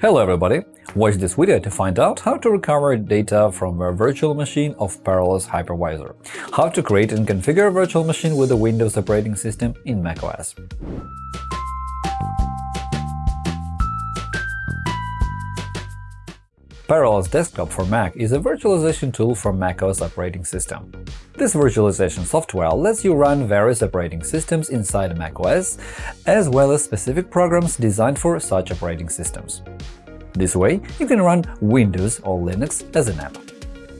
Hello everybody! Watch this video to find out how to recover data from a virtual machine of Parallels Hypervisor, how to create and configure a virtual machine with a Windows operating system in macOS. Parallels Desktop for Mac is a virtualization tool for macOS operating system. This virtualization software lets you run various operating systems inside macOS, as well as specific programs designed for such operating systems. This way, you can run Windows or Linux as an app.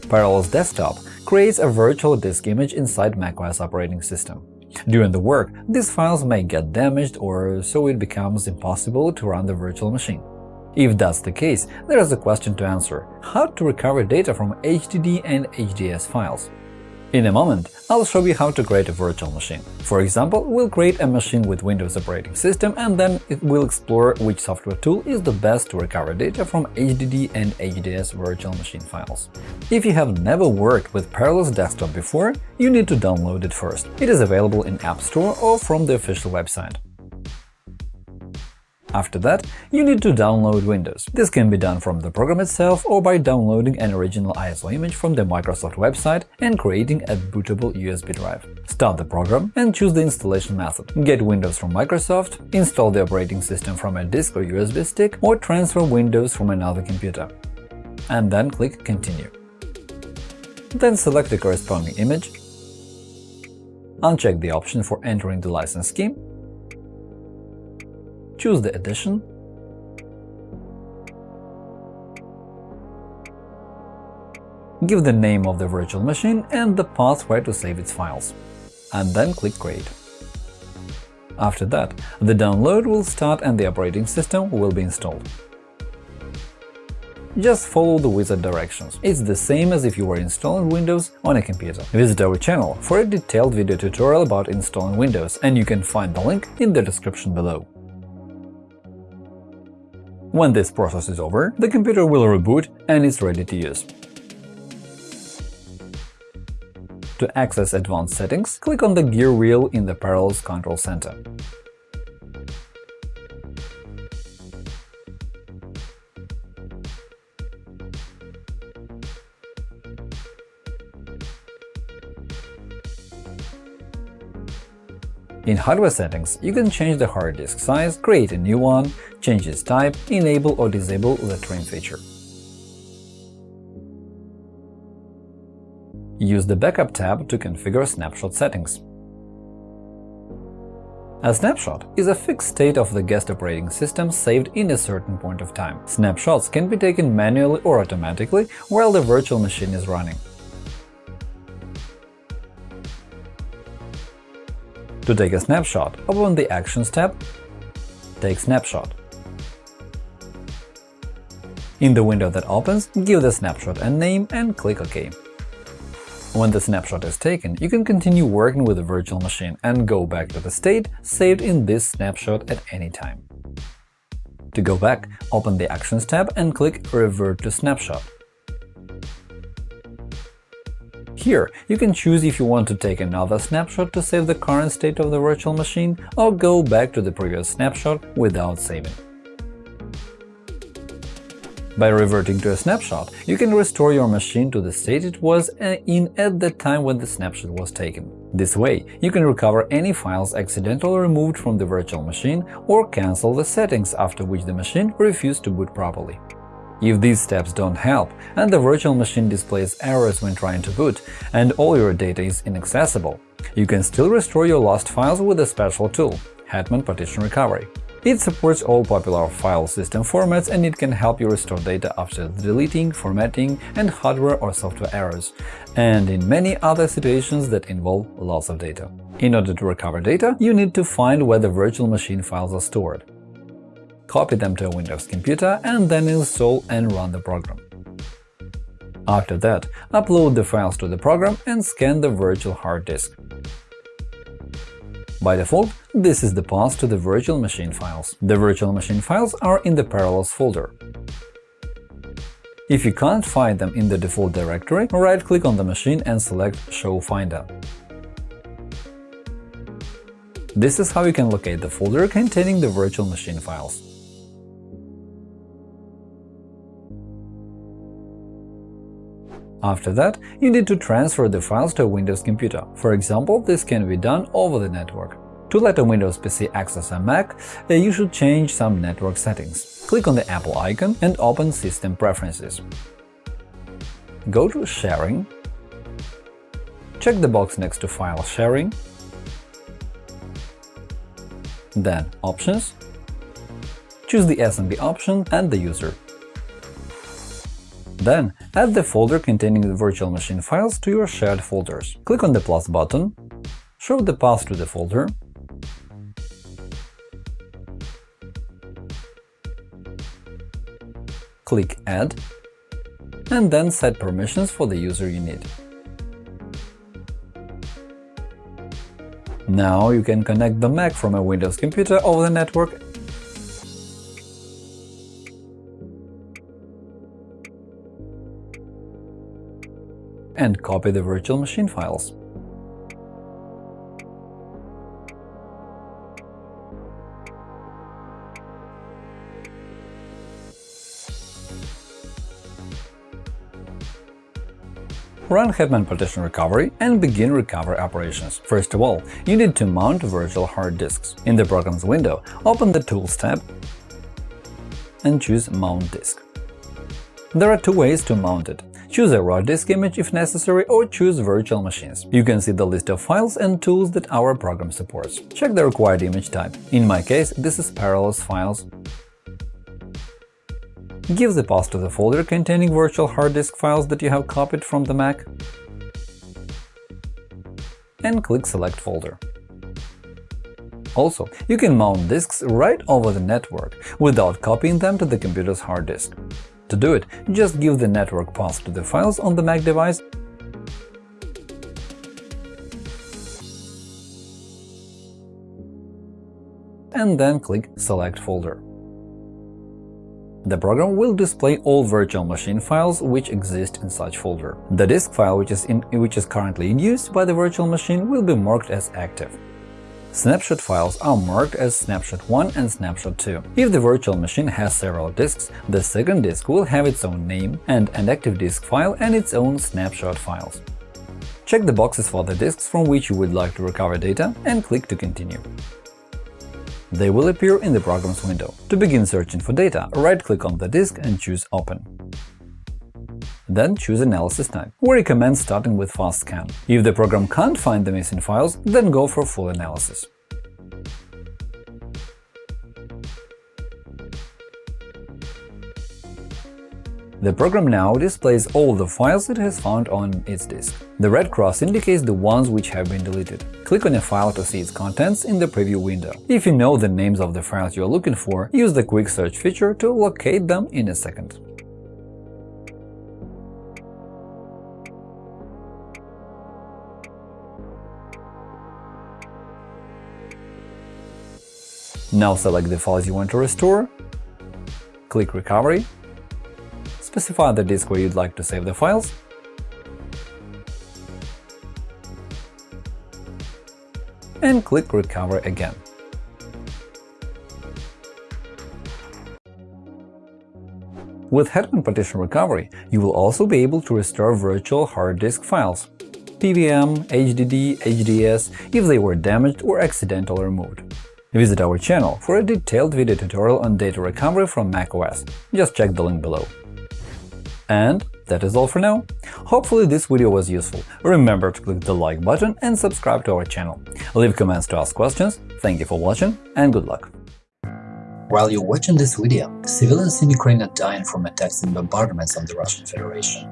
Parallels Desktop creates a virtual disk image inside macOS operating system. During the work, these files may get damaged or so it becomes impossible to run the virtual machine. If that's the case, there is a question to answer – how to recover data from HDD and HDS files. In a moment, I'll show you how to create a virtual machine. For example, we'll create a machine with Windows operating system and then we'll explore which software tool is the best to recover data from HDD and HDS virtual machine files. If you have never worked with Parallels Desktop before, you need to download it first. It is available in App Store or from the official website. After that, you need to download Windows. This can be done from the program itself or by downloading an original ISO image from the Microsoft website and creating a bootable USB drive. Start the program and choose the installation method. Get Windows from Microsoft, install the operating system from a disk or USB stick, or transfer Windows from another computer. And then click Continue. Then select the corresponding image, uncheck the option for entering the license scheme choose the edition, give the name of the virtual machine and the path where to save its files, and then click Create. After that, the download will start and the operating system will be installed. Just follow the wizard directions. It's the same as if you were installing Windows on a computer. Visit our channel for a detailed video tutorial about installing Windows, and you can find the link in the description below. When this process is over, the computer will reboot and is ready to use. To access advanced settings, click on the gear wheel in the Parallels Control Center. In hardware settings, you can change the hard disk size, create a new one, change its type, enable or disable the trim feature. Use the Backup tab to configure snapshot settings. A snapshot is a fixed state of the guest operating system saved in a certain point of time. Snapshots can be taken manually or automatically while the virtual machine is running. To take a snapshot, open the Actions tab, Take snapshot. In the window that opens, give the snapshot a name and click OK. When the snapshot is taken, you can continue working with the virtual machine and go back to the state saved in this snapshot at any time. To go back, open the Actions tab and click Revert to snapshot. Here, you can choose if you want to take another snapshot to save the current state of the virtual machine or go back to the previous snapshot without saving. By reverting to a snapshot, you can restore your machine to the state it was uh, in at the time when the snapshot was taken. This way, you can recover any files accidentally removed from the virtual machine or cancel the settings after which the machine refused to boot properly. If these steps don't help, and the virtual machine displays errors when trying to boot, and all your data is inaccessible, you can still restore your lost files with a special tool – Hetman Partition Recovery. It supports all popular file system formats and it can help you restore data after deleting, formatting, and hardware or software errors, and in many other situations that involve loss of data. In order to recover data, you need to find where the virtual machine files are stored copy them to a Windows computer, and then install and run the program. After that, upload the files to the program and scan the virtual hard disk. By default, this is the path to the virtual machine files. The virtual machine files are in the Parallels folder. If you can't find them in the default directory, right-click on the machine and select Show Finder. This is how you can locate the folder containing the virtual machine files. After that, you need to transfer the files to a Windows computer. For example, this can be done over the network. To let a Windows PC access a Mac, uh, you should change some network settings. Click on the Apple icon and open System Preferences. Go to Sharing, check the box next to File Sharing, then Options, choose the SMB option and the user. Then, add the folder containing the virtual machine files to your shared folders. Click on the plus button, show the path to the folder, click Add, and then set permissions for the user you need. Now you can connect the Mac from a Windows computer over the network and copy the virtual machine files. Run Hetman Partition Recovery and begin recovery operations. First of all, you need to mount virtual hard disks. In the Programs window, open the Tools tab and choose Mount Disk. There are two ways to mount it. Choose a raw disk image if necessary or choose virtual machines. You can see the list of files and tools that our program supports. Check the required image type. In my case, this is Parallels Files. Give the path to the folder containing virtual hard disk files that you have copied from the Mac and click Select folder. Also, you can mount disks right over the network without copying them to the computer's hard disk. To do it, just give the network path to the files on the Mac device and then click Select folder. The program will display all virtual machine files which exist in such folder. The disk file which is, in, which is currently in use by the virtual machine will be marked as active. Snapshot files are marked as Snapshot 1 and Snapshot 2. If the virtual machine has several disks, the second disk will have its own name and an active disk file and its own snapshot files. Check the boxes for the disks from which you would like to recover data and click to continue. They will appear in the Programs window. To begin searching for data, right-click on the disk and choose Open. Then choose Analysis type. We recommend starting with Fast Scan. If the program can't find the missing files, then go for Full Analysis. The program now displays all the files it has found on its disk. The red cross indicates the ones which have been deleted. Click on a file to see its contents in the preview window. If you know the names of the files you are looking for, use the Quick Search feature to locate them in a second. Now select the files you want to restore, click Recovery, specify the disk where you'd like to save the files, and click Recover again. With Hetman Partition Recovery, you will also be able to restore virtual hard disk files PVM, HDD, HDS if they were damaged or accidentally removed. Visit our channel for a detailed video tutorial on data recovery from macOS. Just check the link below. And that is all for now. Hopefully this video was useful. Remember to click the like button and subscribe to our channel. Leave comments to ask questions. Thank you for watching and good luck! While you're watching this video, civilians in Ukraine are dying from attacks and bombardments of the Russian Federation.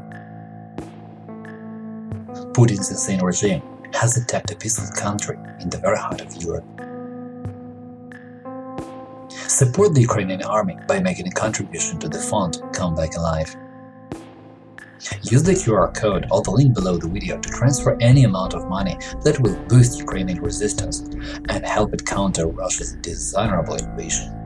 Putin's insane regime has attacked a peaceful country in the very heart of Europe. Support the Ukrainian army by making a contribution to the fund Come Back Alive. Use the QR code or the link below the video to transfer any amount of money that will boost Ukrainian resistance and help it counter Russia's dishonorable invasion.